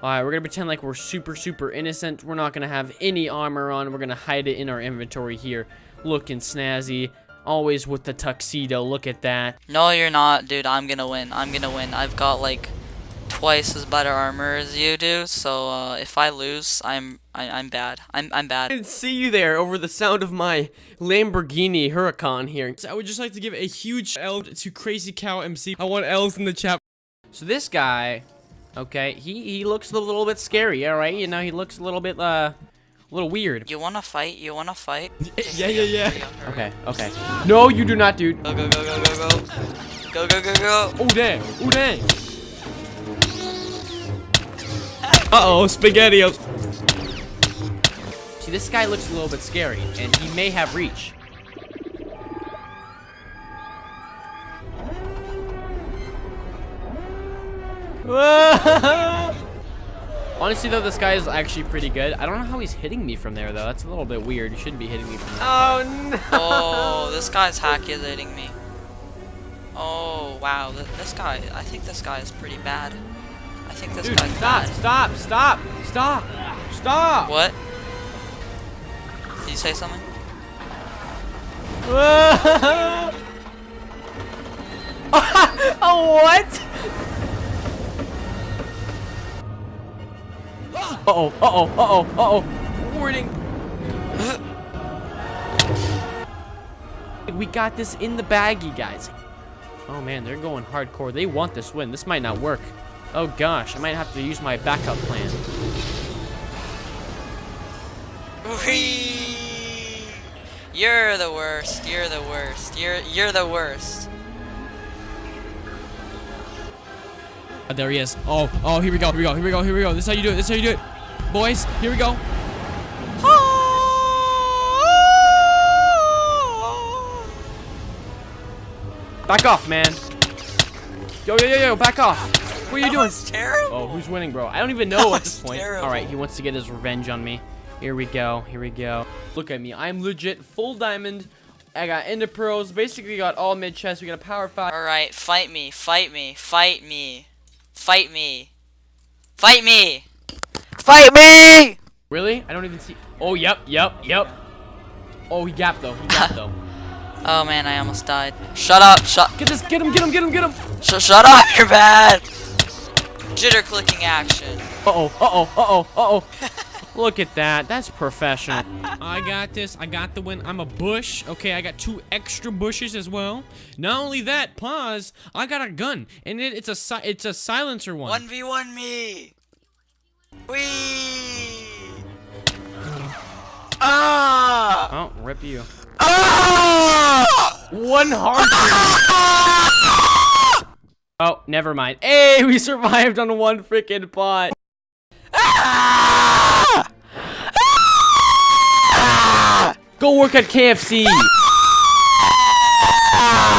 Alright, we're gonna pretend like we're super, super innocent. We're not gonna have any armor on. We're gonna hide it in our inventory here. Looking snazzy. Always with the tuxedo. Look at that. No, you're not, dude. I'm gonna win. I'm gonna win. I've got like twice as better armor as you do. So uh, if I lose, I'm I, I'm bad. I'm I'm I bad. didn't see you there over the sound of my Lamborghini Huracan here. So I would just like to give a huge L to Crazy Cow MC. I want L's in the chat. So this guy, okay, he, he looks a little bit scary, alright? You know, he looks a little bit, uh, a little weird. You wanna fight? You wanna fight? yeah, yeah, yeah. Okay, okay. No, you do not, dude. Go go go go go go. Go go go go. Oh, dang. Oh, dang. Uh-oh, SpaghettiOs. See, this guy looks a little bit scary, and he may have reach. Honestly, though, this guy is actually pretty good. I don't know how he's hitting me from there, though. That's a little bit weird. He shouldn't be hitting me from there. Oh, no. Oh, this guy's hackulating me. Oh wow, this guy. I think this guy is pretty bad. I think this Dude, guy's stop, bad. stop, stop, stop, stop. What? Did you say something? oh, what? Uh-oh, uh-oh, uh-oh, uh-oh. Warning. we got this in the baggie, guys. Oh, man, they're going hardcore. They want this win. This might not work. Oh, gosh, I might have to use my backup plan. Whee! You're the worst. You're the worst. You're you're the worst. Oh, there he is. Oh, oh, here we go, here we go, here we go, here we go. This is how you do it, this is how you do it. Boys, here we go. Back off, man. Yo, yo, yo, yo, back off. What are you That doing? was terrible. Oh, who's winning, bro? I don't even know at this point. terrible. All right, he wants to get his revenge on me. Here we go. Here we go. Look at me. I'm legit full diamond. I got ender pearls. Basically got all mid chest. We got a power five. All right, fight me, fight me, fight me, fight me, fight me, fight me. Really? I don't even see. Oh, yep, yep, yep. Oh, he gapped though. He gapped though. Oh man, I almost died. Shut up, shut, Get this. Get him. Get him. Get him. Get him. sh shut up. You're bad. Jitter clicking action. Uh oh. Uh oh. Uh oh. Uh oh. Look at that. That's professional. I got this. I got the win. I'm a bush. Okay, I got two extra bushes as well. Not only that, pause. I got a gun, and it, it's a si it's a silencer one. One v one me. Wee. Ah. Oh, rip you. Ah. One heart. oh, never mind. Hey, we survived on one freaking pot. Ah. Go work at KFC. Ah!